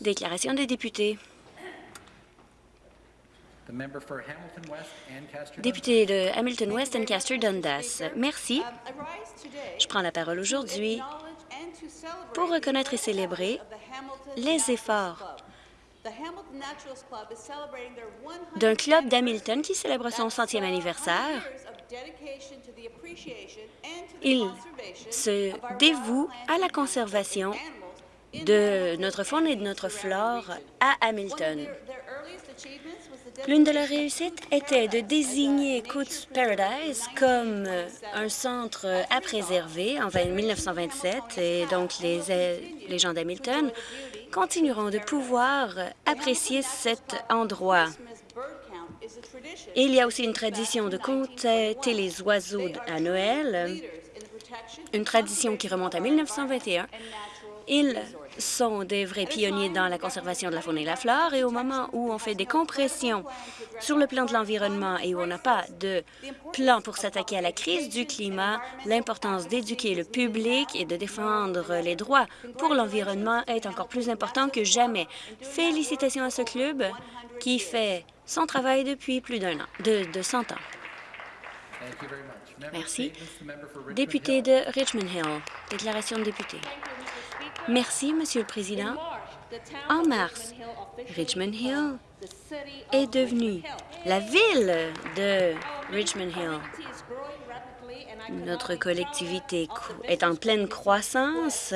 Déclaration des députés. Député de Hamilton West Ancaster Dundas. Merci. Je prends la parole aujourd'hui pour reconnaître et célébrer les efforts d'un club d'Hamilton qui célèbre son centième anniversaire. Il se dévoue à la conservation de notre faune et de notre flore à Hamilton. L'une de leurs réussites était de désigner Coots Paradise comme un centre à préserver en 1927 et donc les, les gens d'Hamilton continueront de pouvoir apprécier cet endroit. Il y a aussi une tradition de compter les oiseaux à Noël, une tradition qui remonte à 1921. Ils sont des vrais pionniers dans la conservation de la faune et la flore et au moment où on fait des compressions sur le plan de l'environnement et où on n'a pas de plan pour s'attaquer à la crise du climat, l'importance d'éduquer le public et de défendre les droits pour l'environnement est encore plus important que jamais. Félicitations à ce club qui fait son travail depuis plus d'un an, de, de 100 ans. Merci. Député de Richmond Hill. Déclaration de député. Merci, Monsieur le Président. En mars, Richmond Hill est devenue la ville de Richmond Hill. Notre collectivité est en pleine croissance.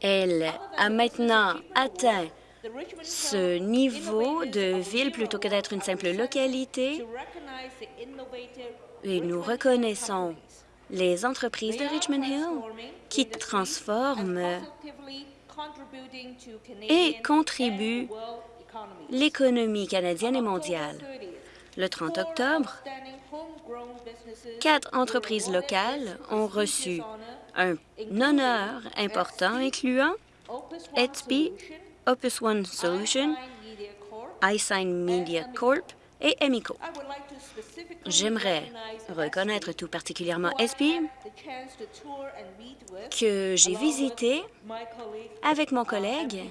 Elle a maintenant atteint ce niveau de ville plutôt que d'être une simple localité et nous reconnaissons les entreprises de Richmond Hill qui transforment et contribuent l'économie canadienne et mondiale. Le 30 octobre, quatre entreprises locales ont reçu un honneur important incluant Etsby, Opus One Solution, iSign Media Corp et Emico. J'aimerais reconnaître tout particulièrement Etsby, que j'ai visité avec mon collègue,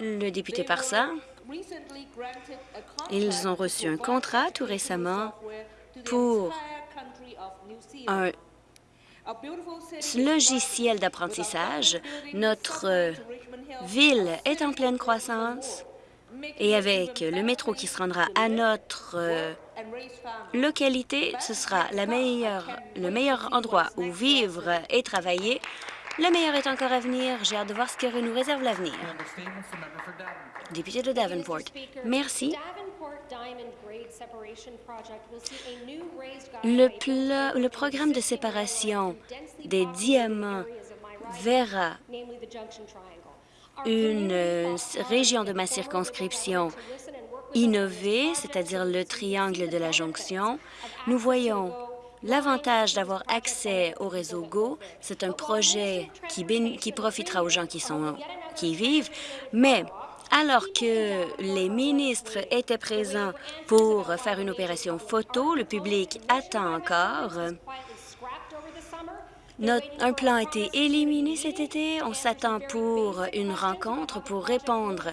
le député Parsa. Ils ont reçu un contrat tout récemment pour un logiciel d'apprentissage. Notre ville est en pleine croissance et avec le métro qui se rendra à notre euh, localité, ce sera la meilleure, le meilleur endroit où vivre et travailler. Le meilleur est encore à venir. J'ai hâte de voir ce que nous réserve l'avenir. Député de Davenport. Merci. Le, pla- le programme de séparation des diamants verra une euh, région de ma circonscription innover, c'est-à-dire le triangle de la jonction. Nous voyons l'avantage d'avoir accès au réseau GO. C'est un projet qui, profitera aux gens qui, qui y vivent, mais alors que les ministres étaient présents pour faire une opération photo, le public attend encore. Un plan a été éliminé cet été. On s'attend pour une rencontre pour répondre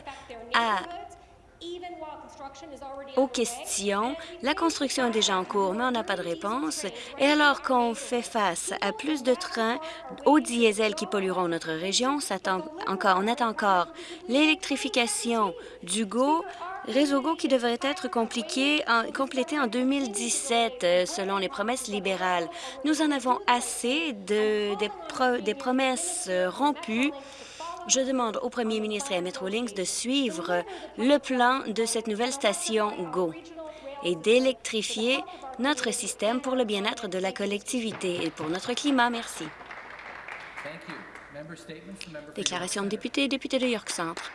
aux questions. La construction est déjà en cours, mais on n'a pas de réponse. Et alors qu'on fait face à plus de trains au diesel qui pollueront notre région, on, s'attend encore, on attend encore l'électrification du GO, réseau GO qui devrait être compliqué en- complété en 2017 euh, selon les promesses libérales. Nous en avons assez de, des, pro- des promesses euh, rompues je demande au premier ministre et à Metrolinx de suivre le plan de cette nouvelle station GO et d'électrifier notre système pour le bien-être de la collectivité et pour notre climat. Merci. Déclaration de député, député de York Centre.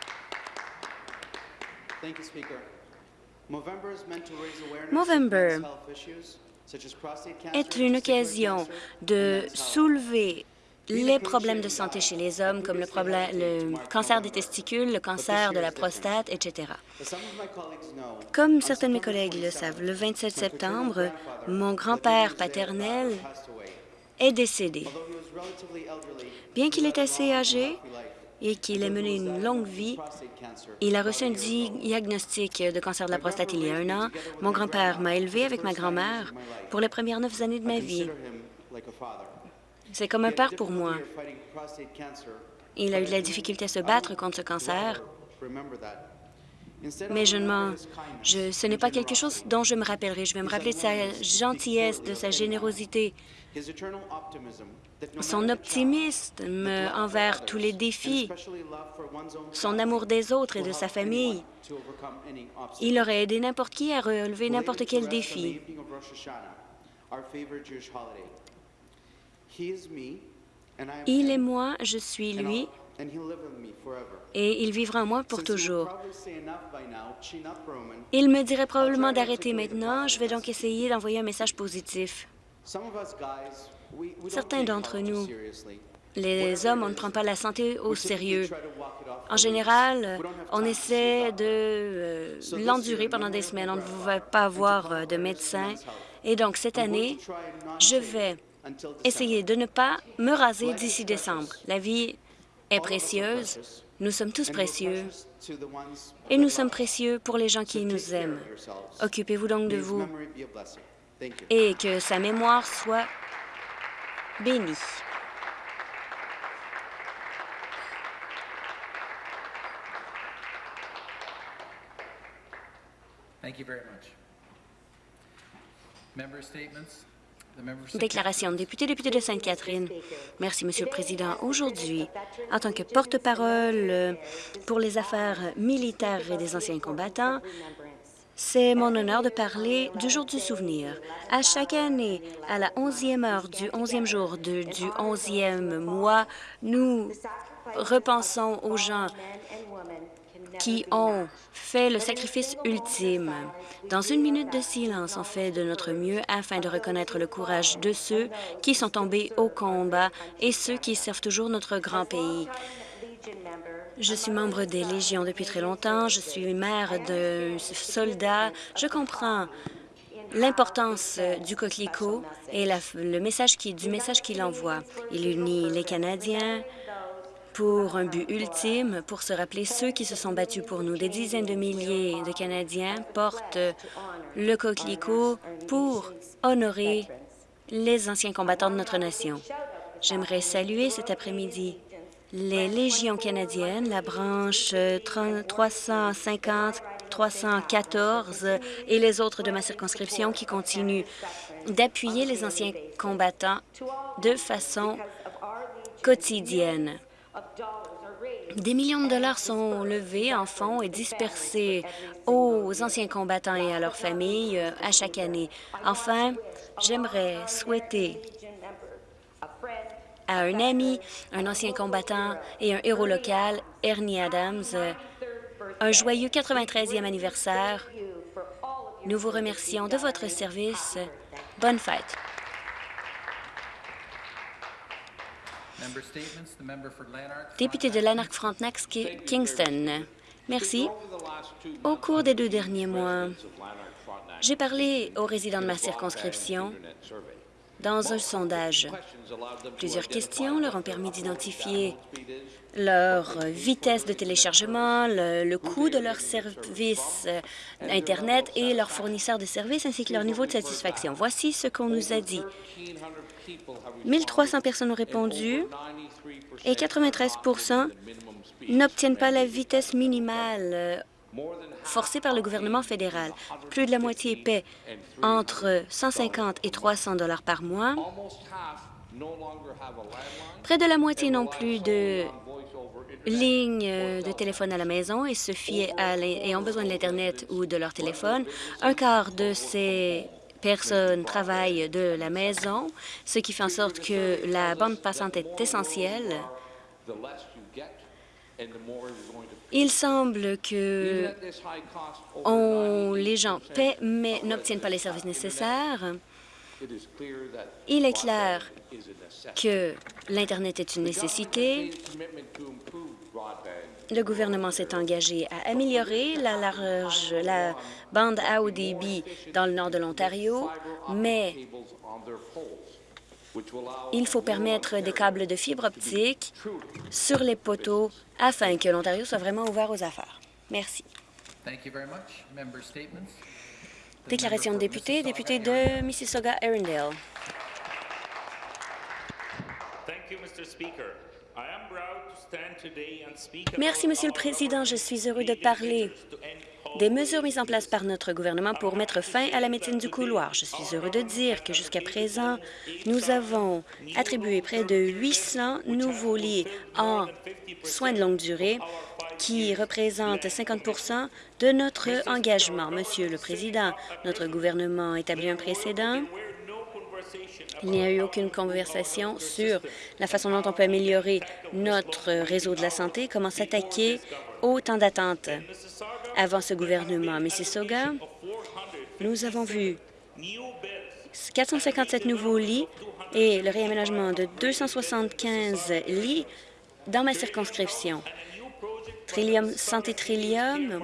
Cancer, est une occasion de soulever les problèmes de santé chez les hommes, comme le, problème, le cancer des testicules, le cancer de la prostate, etc. As some of my colleagues know, Comme certains de mes collègues le savent, le 27 septembre, mon grand-père paternel est décédé. Although he was relatively elderly, Bien qu'il est assez âgé et qu'il ait mené une longue vie, il a reçu un di- diagnostic de cancer de la prostate il y a un an. Mon grand-père m'a élevé avec ma grand-mère pour les premières neuf années de ma vie. C'est comme un père pour moi. Il a eu de la difficulté à se battre contre ce cancer, mais je ne Je, ce n'est pas quelque chose dont je me rappellerai. Je vais me rappeler de sa gentillesse, de sa générosité, son optimisme envers tous les défis, son amour des autres et de sa famille. Il aurait aidé n'importe qui à relever n'importe quel défi. Il est him, moi, je suis lui, Et il vivra en moi pour toujours. Il me dirait probablement d'arrêter maintenant. Je vais donc essayer d'envoyer un message positif. Some of us guys, we, we don't Certains d'entre nous. Les hommes, on ne prend pas la santé au sérieux. En général, on essaie de euh, l'endurer pendant des semaines. On ne va pas avoir euh, de médecin. Et donc, cette année, je vais essayer de ne pas me raser d'ici décembre. La vie est précieuse. Nous sommes tous précieux. Et nous sommes précieux pour les gens qui nous aiment. Occupez-vous donc de vous et que sa mémoire soit bénie. Statements? Déclaration député, député de Sainte-Catherine. Merci, Monsieur le Président. Aujourd'hui, en tant que porte-parole euh, pour les affaires militaires et des anciens combattants, c'est mon honneur de parler du jour du souvenir. À chaque année, à la 11e heure du 11e jour du 11e mois, nous repensons aux gens qui ont fait le sacrifice ultime. Dans une minute de silence, on fait de notre mieux afin de reconnaître le courage de ceux qui sont tombés au combat et ceux qui servent toujours notre grand pays. Je suis membre des Légions depuis très longtemps. Je suis mère de soldats. Je comprends l'importance du coquelicot et le message du message qu'il envoie. Il unit les Canadiens pour un but ultime, pour se rappeler ceux qui se sont battus pour nous. Des dizaines de milliers de Canadiens portent le coquelicot pour honorer les anciens combattants de notre nation. J'aimerais saluer cet après-midi les Légions canadiennes, la branche euh, 30 350, 314 et les autres de ma circonscription qui continuent d'appuyer les anciens combattants de façon quotidienne. Des millions de dollars sont levés en fonds et dispersés aux anciens combattants et à leurs familles euh, à chaque année. Enfin, j'aimerais souhaiter à un ami, un ancien combattant et un héros local, Ernie Adams, euh, un joyeux 93e anniversaire. Nous vous remercions de votre service. Bonne fête. Member statements. The member for Lanark. Député de Lanark-Frontenac-Kingston. Merci. Au cours des deux derniers mois, j'ai parlé aux résidents de ma circonscription dans un sondage. Plusieurs questions leur ont permis d'identifier leur vitesse de téléchargement, le, coût de leur service euh, Internet et leur fournisseur de services ainsi que leur niveau de satisfaction. Voici ce qu'on nous a dit. 1300 personnes ont répondu et 93% n'obtiennent pas la vitesse minimale forcée par le gouvernement fédéral. Plus de la moitié paie entre 150 et 300 dollars par mois. Près de la moitié n'ont plus de ligne euh, de téléphone à la maison et se fient et ont besoin de l'Internet ou de leur téléphone. Un quart de ces personnes travaillent de la maison, ce qui fait en sorte que la bande passante est essentielle. Il semble que les gens paient mais n'obtiennent pas les services nécessaires. Il est clair que l'Internet est une nécessité. Le gouvernement s'est engagé à améliorer la, large, la bande à haut débit dans le nord de l'Ontario, mais il faut permettre des câbles de fibre optique sur les poteaux afin que l'Ontario soit vraiment ouvert aux affaires. Merci. Thank you very much. Member statements. The Déclaration de député, député de speak Merci, Monsieur le Président. Je suis heureux de parler des mesures mises en place par notre gouvernement pour mettre fin à la médecine du couloir. Je suis heureux de dire que jusqu'à présent, nous avons attribué près de 800 nouveaux lits en soins de longue durée qui représentent 50% de notre engagement. Monsieur le Président, notre gouvernement a établi un précédent il n'y a eu aucune conversation sur la façon dont on peut améliorer notre réseau de la santé, comment s'attaquer au temps d'attente. Avant ce gouvernement Mississauga, nous avons vu 457 nouveaux lits et le réaménagement de 275 lits dans ma circonscription. Trillium, Santé Trillium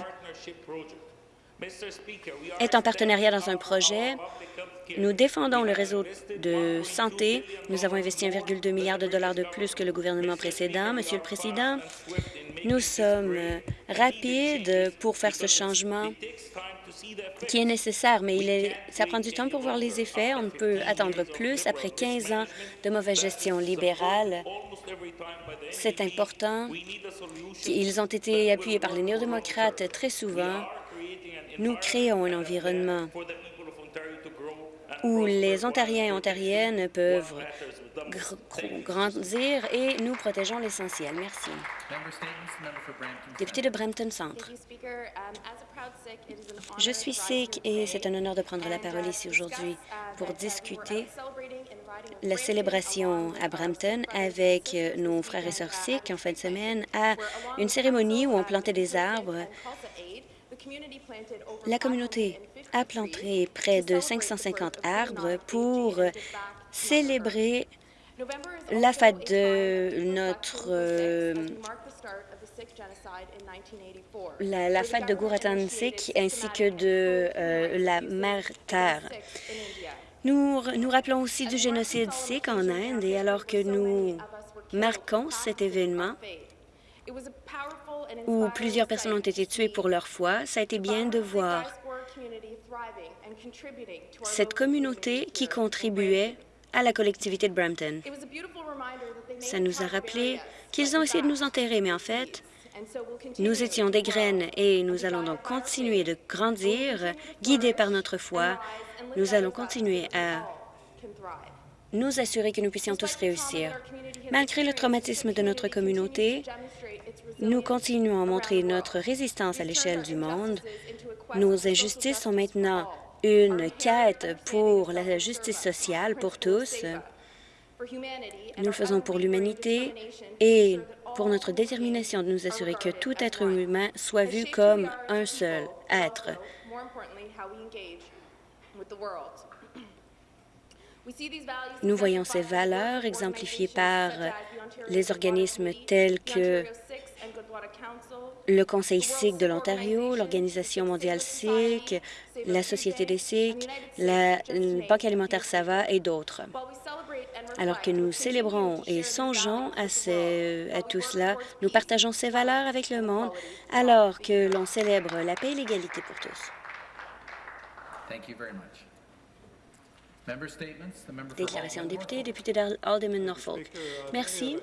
est en partenariat dans un projet. Nous défendons le réseau de santé. Nous avons investi 1,2 milliard de dollars de plus que le gouvernement précédent. Monsieur le Président, nous sommes euh, rapides pour faire ce changement qui est nécessaire, mais ça prend du temps pour voir les effets. On ne peut attendre plus après 15 ans de mauvaise gestion libérale. C'est important. Ils ont été appuyés par les néo-démocrates très souvent. Nous créons un environnement où les Ontariens et Ontariennes peuvent gr- gr- grandir et nous protégeons l'essentiel. Merci. Député de Brampton Centre. Je suis sikh et c'est un honneur de prendre la parole ici aujourd'hui pour discuter la célébration à Brampton avec euh, nos frères et sœurs sikhs en fin de semaine à une cérémonie où on plantait des arbres. La communauté a planté près de 550 arbres pour célébrer la fête de notre euh, la, la fête de Guratan Sikh ainsi que de euh, la mère Terre. Nous, nous rappelons aussi du génocide sikh en Inde et alors que nous marquons cet événement où plusieurs personnes ont été tuées pour leur foi, ça a été bien de voir cette communauté qui contribuait à la collectivité de Brampton. Ça nous a rappelé qu'ils ont essayé de nous enterrer, mais en fait, nous étions des graines et nous allons donc continuer de grandir, guidés par notre foi. Nous allons continuer à nous assurer que nous puissions tous réussir. Malgré le traumatisme de notre communauté, nous continuons à montrer notre résistance à l'échelle du monde. Nos injustices sont maintenant une quête pour la justice sociale pour tous. Nous le faisons pour l'humanité et pour notre détermination de nous assurer que tout être humain soit vu comme un seul être. Nous voyons ces valeurs exemplifiées par les organismes tels que le Conseil sikh de l'Ontario, l'Organisation mondiale sikh, la Société des sikhs, la Banque alimentaire Sava et d'autres. Alors que nous célébrons et songeons à, ce- à tout cela, nous partageons ces valeurs avec le monde alors que l'on célèbre la paix et l'égalité pour tous. Thank you very much. Déclaration de député, député d'Alderman Norfolk. Merci.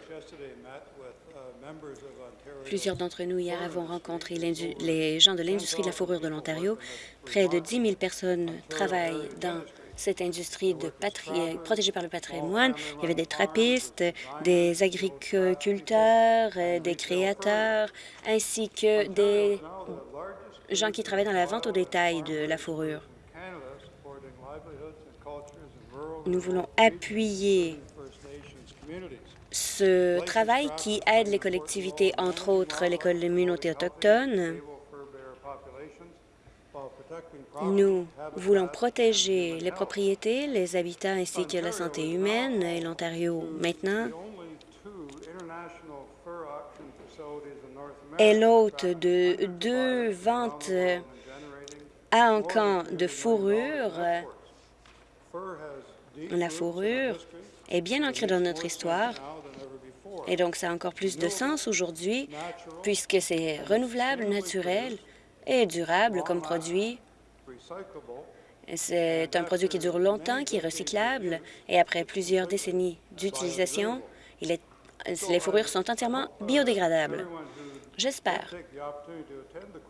Plusieurs d'entre nous hier avons rencontré les gens de l'industrie de la fourrure de l'Ontario. Près de 10 000 personnes travaillent dans cette industrie patri- protégée par le patrimoine. Il y avait des trappistes, des agriculteurs, euh, des créateurs, ainsi que des gens qui travaillent dans la vente au détail de la fourrure. Nous voulons appuyer ce travail qui aide les collectivités, entre autres les communautés autochtones, Nous voulons protéger les propriétés, les habitats ainsi que la santé humaine et l'Ontario maintenant. Est l'hôte de deux ventes à un camp de fourrure. La fourrure est bien ancrée dans notre histoire et donc ça a encore plus de sens aujourd'hui puisque c'est renouvelable, naturel et durable comme produit. C'est un produit qui dure longtemps, qui est recyclable et après plusieurs décennies d'utilisation, les fourrures sont entièrement biodégradables. J'espère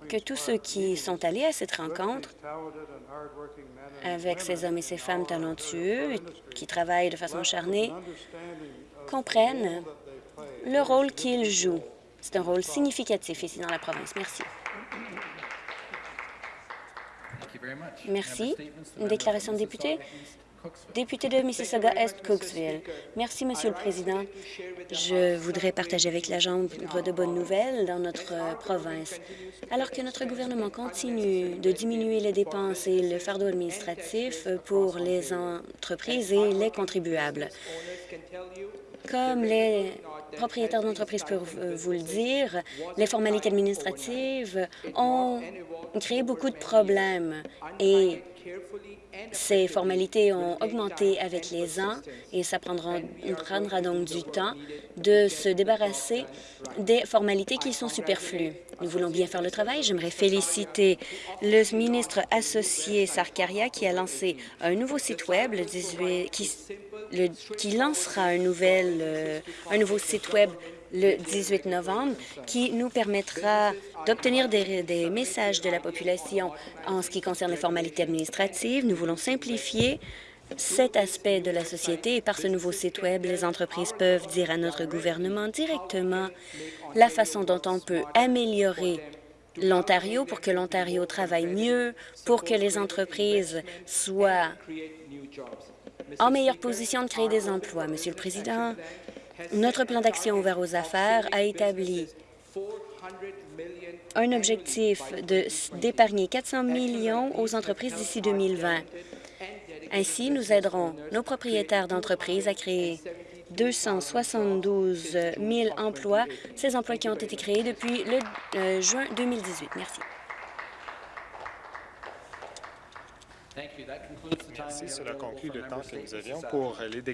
que tous ceux qui sont allés à cette rencontre avec ces hommes et ces femmes talentueux qui travaillent de façon acharnée comprennent le rôle qu'ils jouent. C'est un rôle significatif ici dans la province. Merci. Merci. Une déclaration de député? Député de Mississauga-Est, Cooksville. Merci, Monsieur le Président. Je voudrais partager avec la Chambre de bonnes nouvelles dans notre euh, province. Alors que notre gouvernement continue de diminuer les dépenses et le fardeau administratif pour les entreprises et les contribuables, comme les propriétaires d'entreprises peuvent vous le dire, les formalités administratives ont créé beaucoup de problèmes. Et ces formalités ont augmenté avec les ans et ça prendra, donc du temps de se débarrasser des formalités qui sont superflues. Nous voulons bien faire le travail. J'aimerais féliciter le ministre associé Sarkaria qui a lancé un nouveau site Web le 18, qui, lancera euh, un nouveau site Web le 18 novembre, qui nous permettra d'obtenir des, messages de la population en ce qui concerne les formalités administratives. Nous voulons simplifier cet aspect de la société et par ce nouveau site Web, les entreprises peuvent dire à notre gouvernement directement la façon dont on peut améliorer l'Ontario pour que l'Ontario travaille mieux, pour que les entreprises soient en meilleure position de créer des emplois. Monsieur le Président, notre plan d'action ouvert aux affaires a établi un objectif d'épargner 400 millions aux entreprises d'ici 2020. Ainsi, nous aiderons nos propriétaires d'entreprises à créer 272 000 emplois, ces emplois qui ont été créés depuis le euh, juin 2018. Merci. Merci, cela conclut le temps que nous avions pour les déclarations